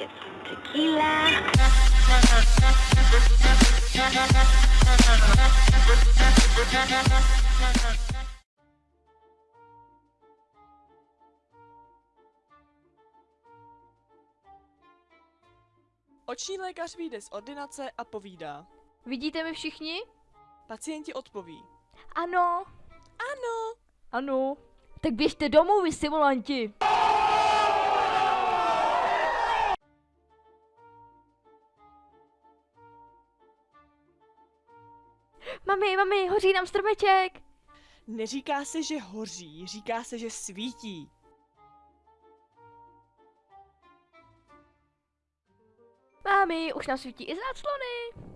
get some tequila. Oční lékař vyjde z ordinace a povídá. Vidíte mi všichni? Pacienti odpoví. Ano. Ano. Ano. Tak běžte domů, vy simulanti. Mami, mami, hoří nám stromeček. Neříká se, že hoří, říká se, že svítí. Mami, už nám svítí i záclony.